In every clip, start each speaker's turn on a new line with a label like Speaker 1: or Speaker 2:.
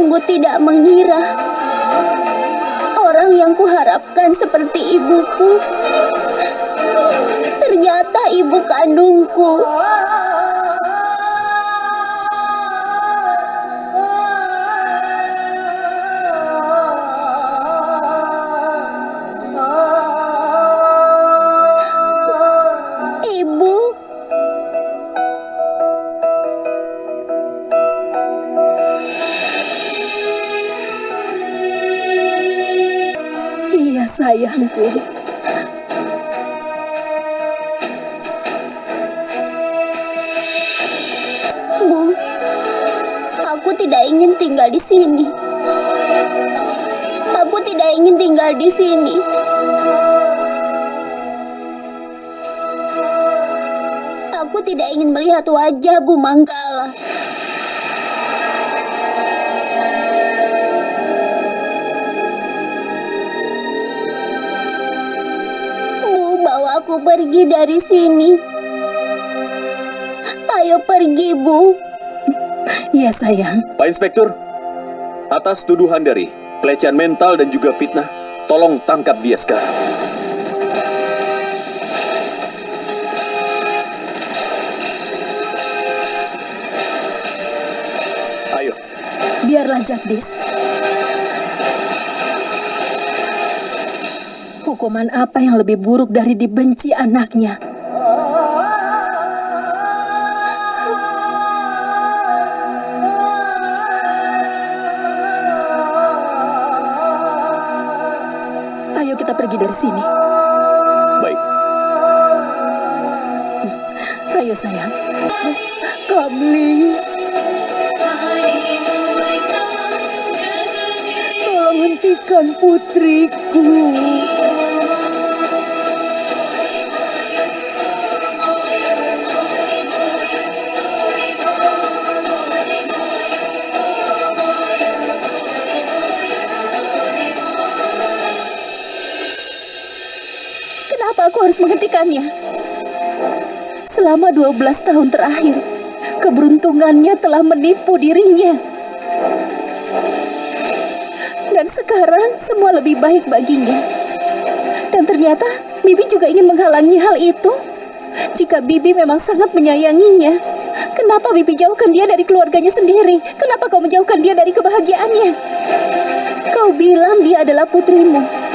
Speaker 1: sungguh tidak mengira orang yang kuharapkan seperti ibuku ternyata ibu kandungku. Bu, aku tidak ingin tinggal di sini. Aku tidak ingin tinggal di sini. Aku tidak ingin melihat wajah Bu Manggala. Aku pergi dari sini. Ayo pergi, Bu.
Speaker 2: Iya sayang.
Speaker 3: Pak Inspektur, atas tuduhan dari pelecehan mental dan juga fitnah, tolong tangkap dia sekarang. Ayo,
Speaker 2: Biarlah Jagdis. Hukuman apa yang lebih buruk dari dibenci anaknya? Ayo kita pergi dari sini.
Speaker 3: baik.
Speaker 2: Ayo sayang. Kamli. Tolong hentikan putriku. Aku harus menghentikannya? Selama 12 tahun terakhir, keberuntungannya telah menipu dirinya. Dan sekarang semua lebih baik baginya. Dan ternyata Bibi juga ingin menghalangi hal itu. Jika Bibi memang sangat menyayanginya, kenapa Bibi jauhkan dia dari keluarganya sendiri? Kenapa kau menjauhkan dia dari kebahagiaannya? Kau bilang dia adalah putrimu.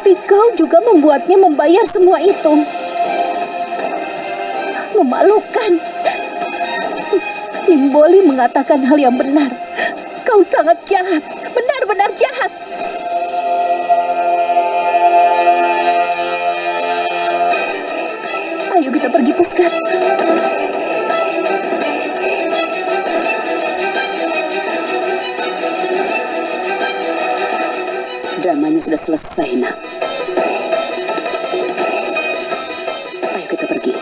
Speaker 2: Tapi kau juga membuatnya membayar semua itu. Memalukan. Nimboli mengatakan hal yang benar. Kau sangat jahat. Benar-benar jahat. Ayo kita pergi, Puskar. Dramanya sudah selesai, nak. Ayo kita pergi.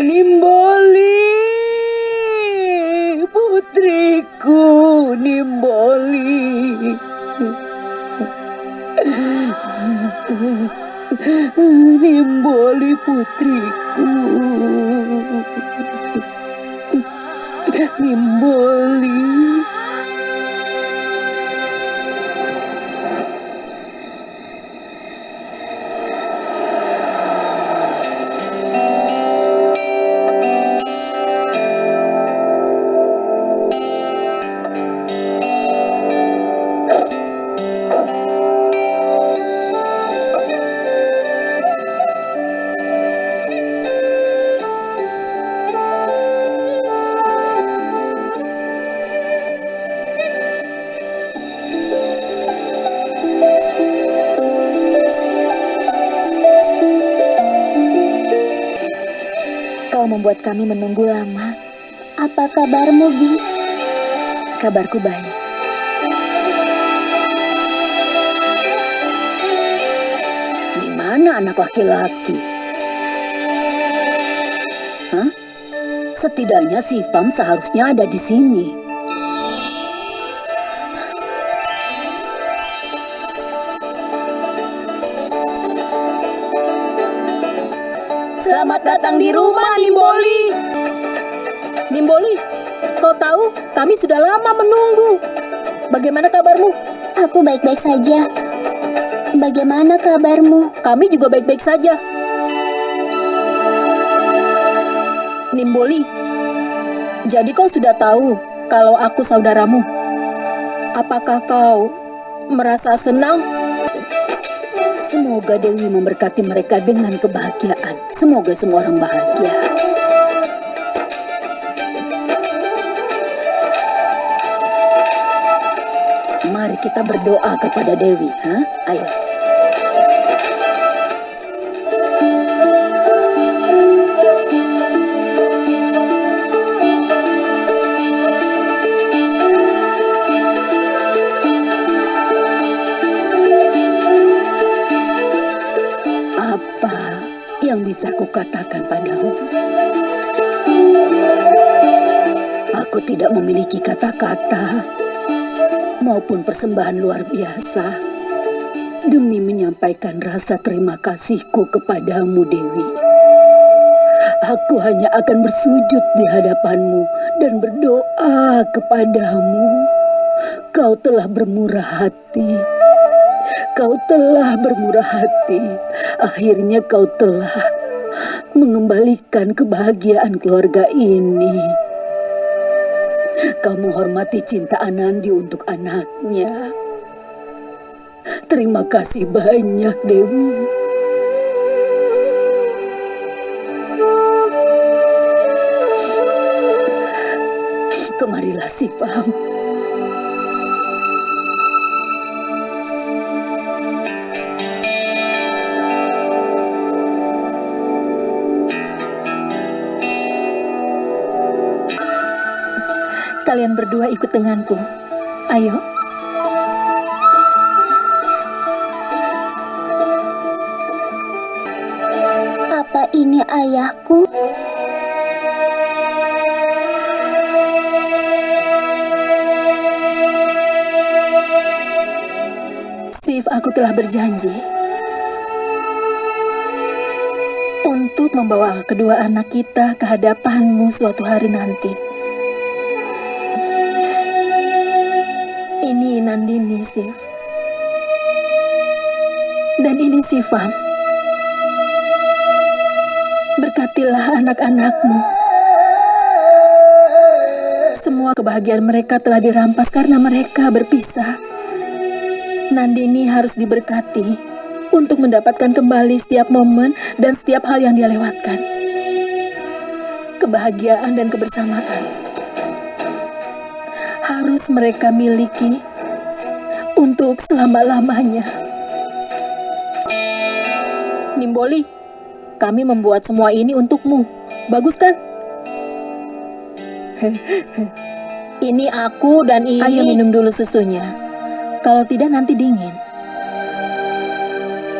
Speaker 2: Nimboli, putriku, Nimboli. Nimboli putriku. Nimboli. Kau membuat kami menunggu lama.
Speaker 1: Apa kabarmu, Bi?
Speaker 2: Kabarku baik. Di mana anak laki-laki? Hah? Setidaknya si Fam seharusnya ada di sini. Di rumah, Nimboli. Nimboli, kau tahu kami sudah lama menunggu. Bagaimana kabarmu?
Speaker 1: Aku baik-baik saja. Bagaimana kabarmu?
Speaker 2: Kami juga baik-baik saja. Nimboli, jadi kau sudah tahu kalau aku saudaramu. Apakah kau merasa senang? Semoga Dewi memberkati mereka dengan kebahagiaan. Semoga semua orang bahagia. Mari kita berdoa kepada Dewi, ha? Ayo. Yang bisa kukatakan padamu? Aku tidak memiliki kata-kata maupun persembahan luar biasa demi menyampaikan rasa terima kasihku kepadamu, Dewi. Aku hanya akan bersujud di hadapanmu dan berdoa kepadamu. Kau telah bermurah hati. Kau telah bermurah hati. Akhirnya kau telah mengembalikan kebahagiaan keluarga ini. Kau menghormati cinta Anandi untuk anaknya. Terima kasih banyak, Dewi. Kemarilah si berdua ikut denganku. Ayo.
Speaker 1: Apa ini ayahku?
Speaker 2: Sif, aku telah berjanji untuk membawa kedua anak kita ke hadapanmu suatu hari nanti. Nandini, Sif. Dan ini Sifam. Berkatilah anak-anakmu. Semua kebahagiaan mereka telah dirampas karena mereka berpisah. Nandini harus diberkati untuk mendapatkan kembali setiap momen dan setiap hal yang dia lewatkan. Kebahagiaan dan kebersamaan harus mereka miliki untuk selama-lamanya. Nimboli, kami membuat semua ini untukmu. Bagus kan? ini aku dan ini... Ayo minum dulu susunya. Kalau tidak nanti dingin.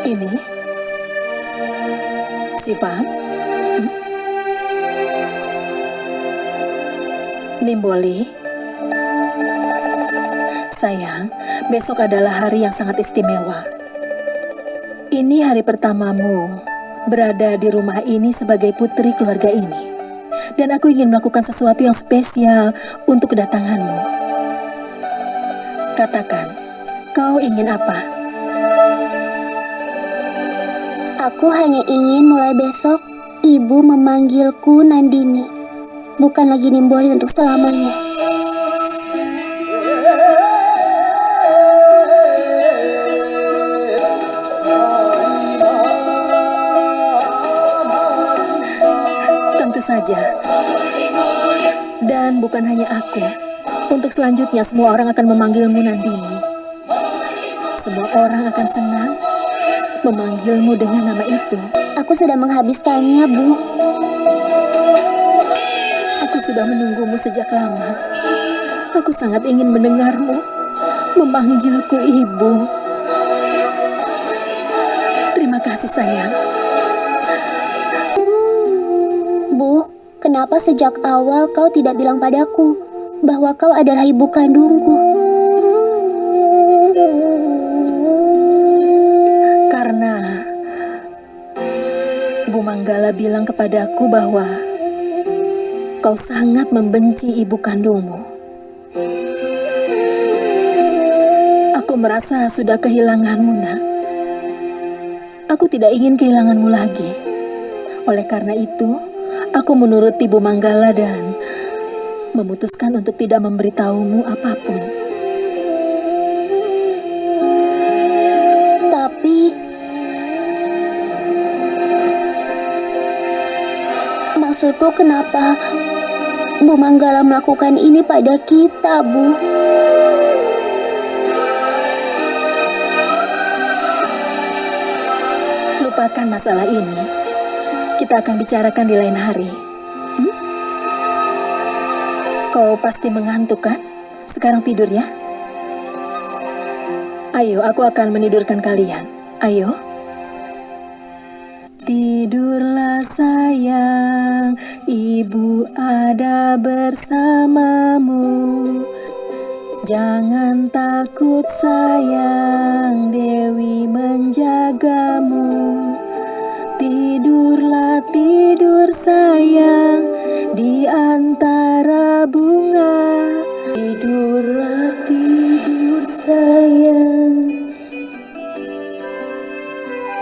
Speaker 2: Ini. Si Faham? Hmm? Nimboli. Sayang, besok adalah hari yang sangat istimewa. Ini hari pertamamu berada di rumah ini sebagai putri keluarga ini. Dan aku ingin melakukan sesuatu yang spesial untuk kedatanganmu. Katakan, kau ingin apa?
Speaker 1: Aku hanya ingin mulai besok ibu memanggilku Nandini. Bukan lagi Nimboli untuk selamanya.
Speaker 2: Saja. Dan bukan hanya aku. Untuk selanjutnya semua orang akan memanggilmu Nandini. Semua orang akan senang memanggilmu dengan nama itu.
Speaker 1: Aku sudah menghabiskannya, Bu.
Speaker 2: Aku sudah menunggumu sejak lama. Aku sangat ingin mendengarmu memanggilku ibu. Terima kasih sayang.
Speaker 1: Kenapa sejak awal kau tidak bilang padaku bahwa kau adalah ibu kandungku?
Speaker 2: Karena Bu Manggala bilang kepadaku bahwa kau sangat membenci ibu kandungmu. Aku merasa sudah kehilanganmu, nak. Aku tidak ingin kehilanganmu lagi. Oleh karena itu, aku menuruti Bu Manggala dan memutuskan untuk tidak memberitahumu apa pun.
Speaker 1: Tapi maksudku kenapa Bu Manggala melakukan ini pada kita, Bu?
Speaker 2: Lupakan masalah ini. Kita akan bicarakan di lain hari. Hmm? Kau pasti mengantuk kan? Sekarang tidur ya. Ayo, aku akan menidurkan kalian. Ayo. Tidurlah sayang, ibu ada bersamamu. Jangan takut sayang, Dewi menjagamu. Tidurlah tidur sayang di antara bunga. Tidurlah tidur sayang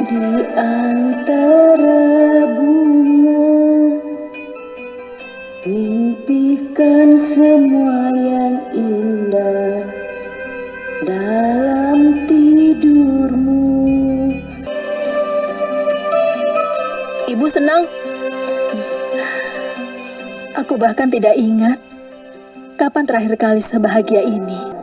Speaker 2: di antara bunga. Mimpikan semua yang indah dalam Senang. Aku bahkan tidak ingat kapan terakhir kali sebahagia ini.